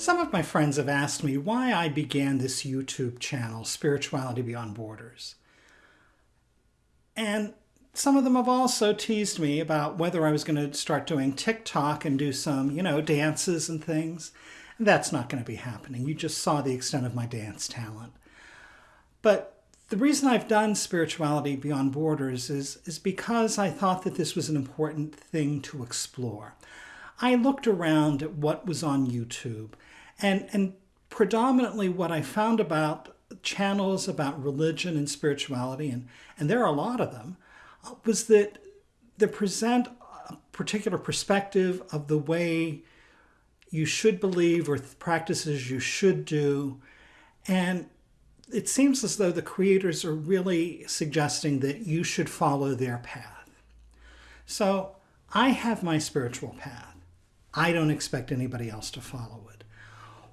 Some of my friends have asked me why I began this YouTube channel, Spirituality Beyond Borders. And some of them have also teased me about whether I was going to start doing TikTok and do some, you know, dances and things. And that's not going to be happening. You just saw the extent of my dance talent. But the reason I've done Spirituality Beyond Borders is, is because I thought that this was an important thing to explore. I looked around at what was on YouTube and, and predominantly what I found about channels about religion and spirituality, and, and there are a lot of them, was that they present a particular perspective of the way you should believe or practices you should do. And it seems as though the creators are really suggesting that you should follow their path. So I have my spiritual path. I don't expect anybody else to follow it.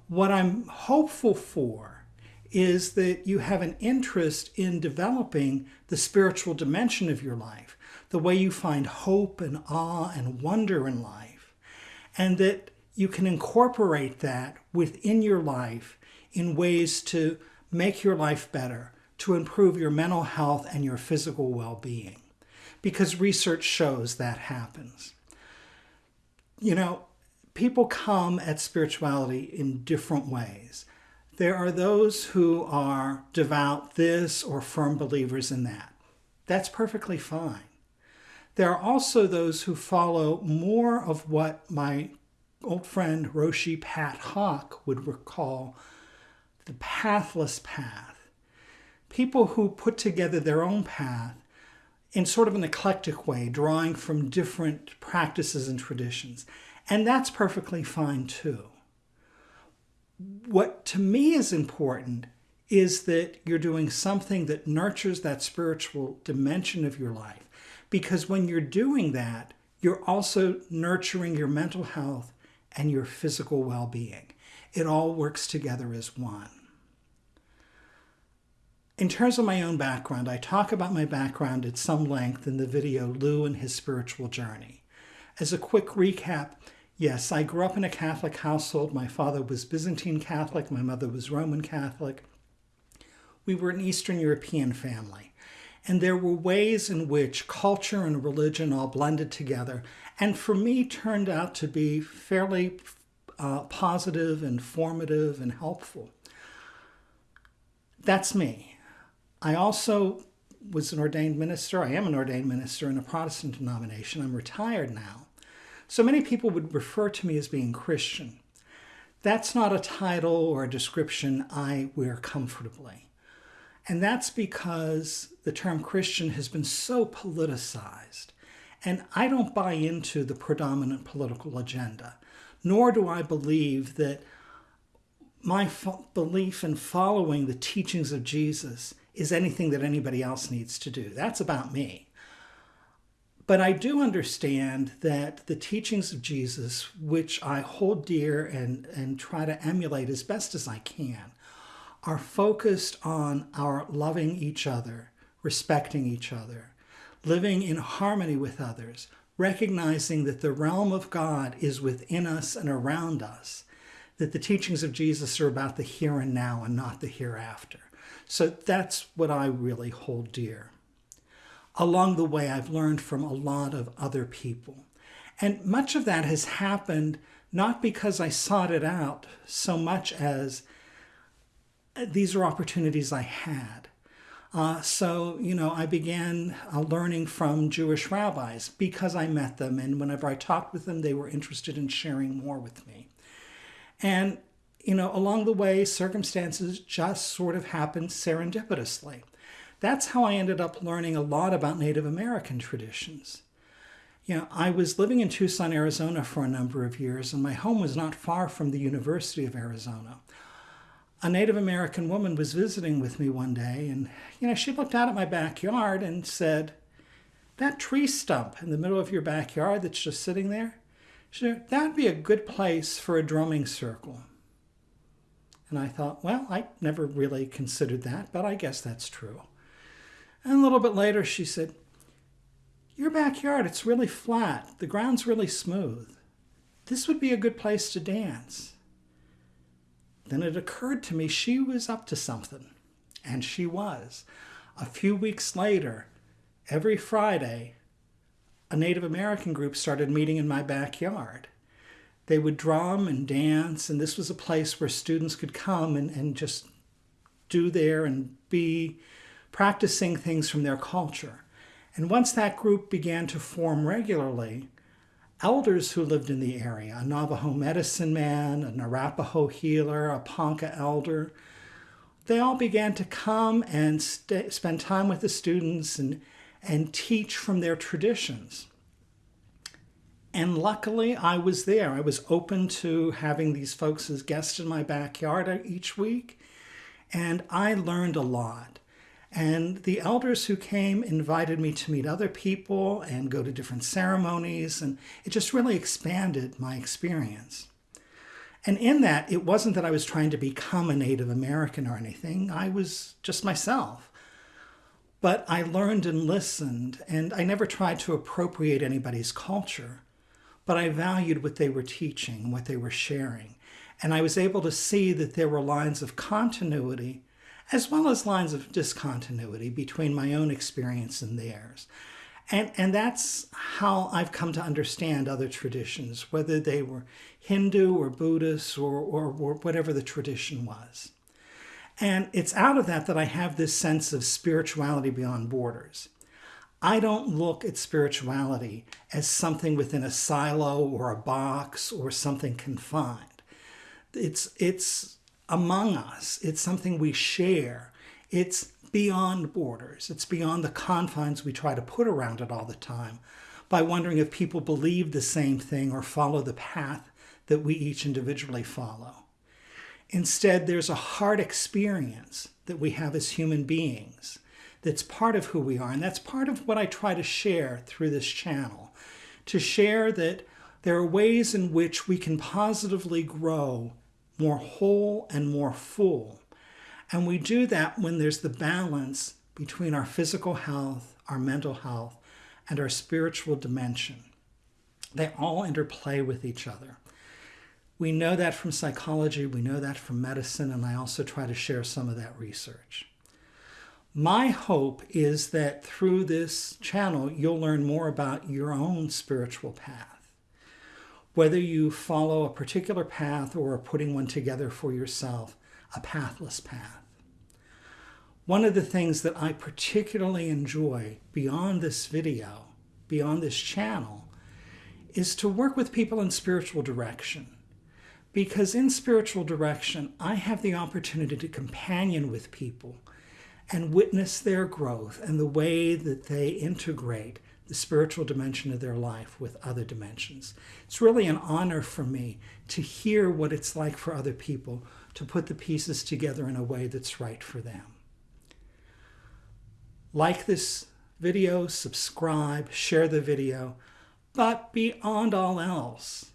What I'm hopeful for is that you have an interest in developing the spiritual dimension of your life, the way you find hope and awe and wonder in life, and that you can incorporate that within your life in ways to make your life better, to improve your mental health and your physical well-being, because research shows that happens. You know, people come at spirituality in different ways. There are those who are devout this or firm believers in that. That's perfectly fine. There are also those who follow more of what my old friend Roshi Pat Hawk would recall the pathless path. People who put together their own path in sort of an eclectic way, drawing from different practices and traditions. And that's perfectly fine too. What to me is important is that you're doing something that nurtures that spiritual dimension of your life. Because when you're doing that, you're also nurturing your mental health and your physical well-being. It all works together as one. In terms of my own background, I talk about my background at some length in the video Lou and His Spiritual Journey. As a quick recap, Yes, I grew up in a Catholic household. My father was Byzantine Catholic, my mother was Roman Catholic. We were an Eastern European family. And there were ways in which culture and religion all blended together, and for me turned out to be fairly uh, positive and formative and helpful. That's me. I also was an ordained minister. I am an ordained minister in a Protestant denomination. I'm retired now. So many people would refer to me as being Christian. That's not a title or a description I wear comfortably. And that's because the term Christian has been so politicized. And I don't buy into the predominant political agenda, nor do I believe that my belief in following the teachings of Jesus is anything that anybody else needs to do. That's about me. But I do understand that the teachings of Jesus, which I hold dear and, and try to emulate as best as I can, are focused on our loving each other, respecting each other, living in harmony with others, recognizing that the realm of God is within us and around us, that the teachings of Jesus are about the here and now and not the hereafter. So that's what I really hold dear along the way, I've learned from a lot of other people. And much of that has happened not because I sought it out so much as uh, these are opportunities I had. Uh, so, you know, I began uh, learning from Jewish rabbis because I met them. And whenever I talked with them, they were interested in sharing more with me. And, you know, along the way, circumstances just sort of happened serendipitously. That's how I ended up learning a lot about Native American traditions. You know, I was living in Tucson, Arizona for a number of years, and my home was not far from the University of Arizona. A Native American woman was visiting with me one day, and, you know, she looked out at my backyard and said, that tree stump in the middle of your backyard that's just sitting there, that'd be a good place for a drumming circle. And I thought, well, I never really considered that, but I guess that's true. And a little bit later, she said, Your backyard, it's really flat. The ground's really smooth. This would be a good place to dance. then it occurred to me she was up to something. And she was. A few weeks later, every Friday, a Native American group started meeting in my backyard. They would drum and dance, and this was a place where students could come and, and just do there and be practicing things from their culture. And once that group began to form regularly, elders who lived in the area, a Navajo medicine man, an Arapaho healer, a Ponca elder, they all began to come and spend time with the students and, and teach from their traditions. And luckily, I was there. I was open to having these folks as guests in my backyard each week. And I learned a lot. And the elders who came invited me to meet other people and go to different ceremonies. And it just really expanded my experience. And in that, it wasn't that I was trying to become a Native American or anything, I was just myself. But I learned and listened, and I never tried to appropriate anybody's culture, but I valued what they were teaching, what they were sharing. And I was able to see that there were lines of continuity as well as lines of discontinuity between my own experience and theirs. And, and that's how I've come to understand other traditions, whether they were Hindu or Buddhist or, or, or whatever the tradition was. And it's out of that that I have this sense of spirituality beyond borders. I don't look at spirituality as something within a silo or a box or something confined. It's, it's among us, it's something we share. It's beyond borders. It's beyond the confines we try to put around it all the time by wondering if people believe the same thing or follow the path that we each individually follow. Instead, there's a hard experience that we have as human beings that's part of who we are. And that's part of what I try to share through this channel to share that there are ways in which we can positively grow more whole and more full and we do that when there's the balance between our physical health, our mental health, and our spiritual dimension. They all interplay with each other. We know that from psychology, we know that from medicine, and I also try to share some of that research. My hope is that through this channel, you'll learn more about your own spiritual path. Whether you follow a particular path or are putting one together for yourself, a pathless path. One of the things that I particularly enjoy beyond this video, beyond this channel, is to work with people in spiritual direction. Because in spiritual direction, I have the opportunity to companion with people and witness their growth and the way that they integrate the spiritual dimension of their life with other dimensions. It's really an honor for me to hear what it's like for other people to put the pieces together in a way that's right for them. Like this video, subscribe, share the video, but beyond all else,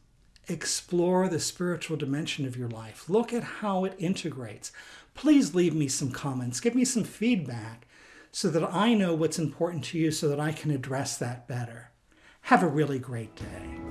explore the spiritual dimension of your life. Look at how it integrates. Please leave me some comments, give me some feedback so that I know what's important to you so that I can address that better. Have a really great day.